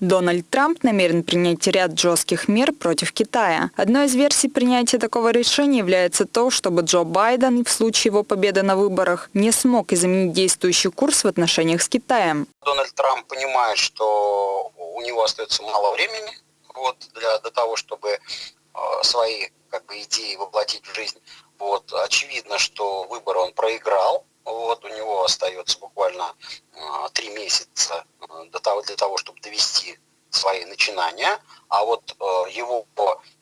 Дональд Трамп намерен принять ряд жестких мер против Китая. Одной из версий принятия такого решения является то, чтобы Джо Байден в случае его победы на выборах не смог изменить действующий курс в отношениях с Китаем. Дональд Трамп понимает, что у него остается мало времени вот, для, для того, чтобы э, свои как бы, идеи воплотить в жизнь. Вот, очевидно, что выборы он проиграл. Вот, у него остается буквально э, три месяца для того, для того, чтобы довести свои начинания. А вот э, его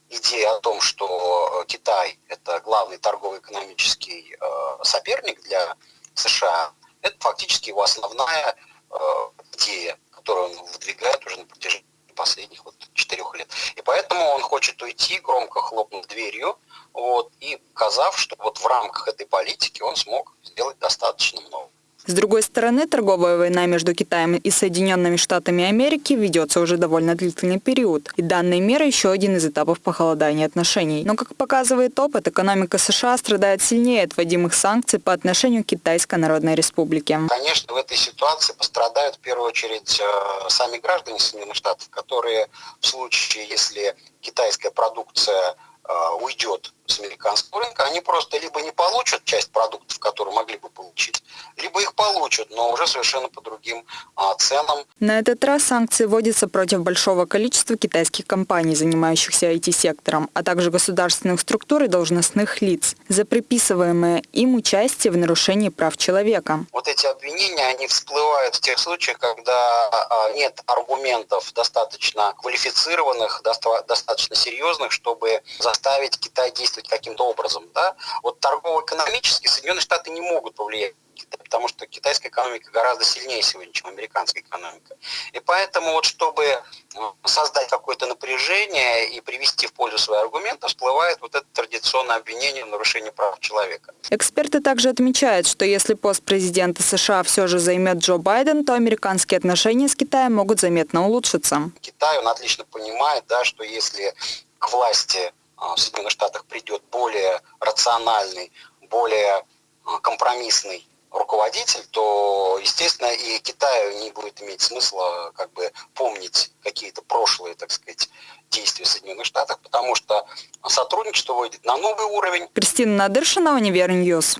идея о том, что Китай – это главный торгово-экономический э, соперник для США, это фактически его основная э, идея, которую он выдвигает уже на протяжении последних вот четырех лет. И поэтому он уйти, громко хлопнув дверью, вот, и показав, что вот в рамках этой политики он смог сделать достаточно много. С другой стороны, торговая война между Китаем и Соединенными Штатами Америки ведется уже довольно длительный период. И данная мера еще один из этапов похолодания отношений. Но, как показывает опыт, экономика США страдает сильнее от вводимых санкций по отношению к Китайской Народной Республике. Конечно, в этой ситуации пострадают в первую очередь э, сами граждане Соединенных Штатов, которые в случае, если китайская продукция э, уйдет с американского рынка, они просто либо не получат часть продуктов, которые могли бы получить, получат, но уже совершенно по другим а, ценам. На этот раз санкции вводятся против большого количества китайских компаний, занимающихся IT-сектором, а также государственных структур и должностных лиц, за приписываемое им участие в нарушении прав человека. Вот эти обвинения, они всплывают в тех случаях, когда а, нет аргументов достаточно квалифицированных, достаточно серьезных, чтобы заставить Китай действовать действовать каким-то образом. Да? Вот торгово-экономически Соединенные Штаты не могут повлиять потому что китайская экономика гораздо сильнее сегодня, чем американская экономика. И поэтому вот чтобы э, создать какое-то напряжение и привести в пользу свои аргументы, всплывает вот это традиционное обвинение в нарушении прав человека. Эксперты также отмечают, что если пост президента США все же займет Джо Байден, то американские отношения с Китаем могут заметно улучшиться. Китай, он отлично понимает, да, что если к власти а, в Соединенных Штатах придет более рациональный, более а, компромиссный руководитель, то, естественно, и Китаю не будет иметь смысла как бы помнить какие-то прошлые, так сказать, действия Соединенных Штатов, потому что сотрудничество выйдет на новый уровень. Кристина Надыршина, Univer News.